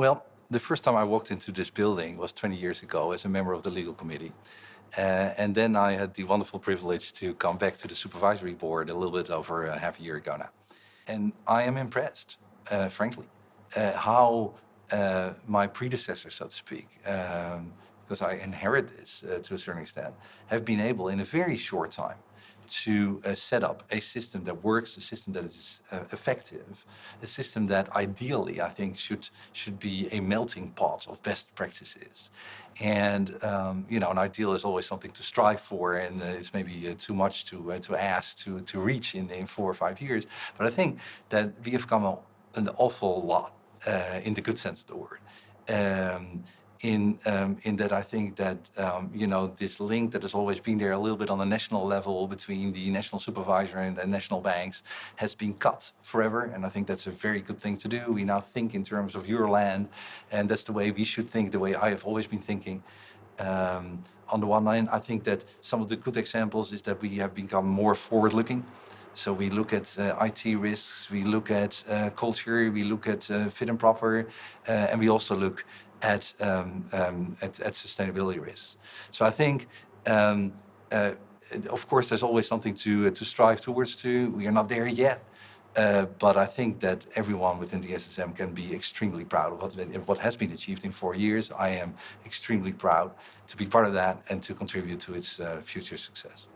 Well, the first time I walked into this building was 20 years ago as a member of the legal committee. Uh, and then I had the wonderful privilege to come back to the supervisory board a little bit over a half a year ago now. And I am impressed, uh, frankly, uh, how uh, my predecessors, so to speak, um, because I inherit this uh, to a certain extent, have been able in a very short time to uh, set up a system that works, a system that is uh, effective, a system that ideally I think should should be a melting pot of best practices. And um, you know, an ideal is always something to strive for, and uh, it's maybe uh, too much to uh, to ask to to reach in in four or five years. But I think that we have come an awful lot uh, in the good sense of the word. Um, in um, in that I think that um, you know this link that has always been there a little bit on the national level between the national supervisor and the national banks has been cut forever, and I think that's a very good thing to do. We now think in terms of Euroland, and that's the way we should think. The way I have always been thinking. Um, on the one hand, I think that some of the good examples is that we have become more forward-looking. So we look at uh, IT risks, we look at uh, culture, we look at uh, fit and proper, uh, and we also look at, um, um, at, at, sustainability risks. So I think, um, uh, of course, there's always something to, uh, to strive towards to. We are not there yet. Uh, but I think that everyone within the SSM can be extremely proud of what, what has been achieved in four years. I am extremely proud to be part of that and to contribute to its uh, future success.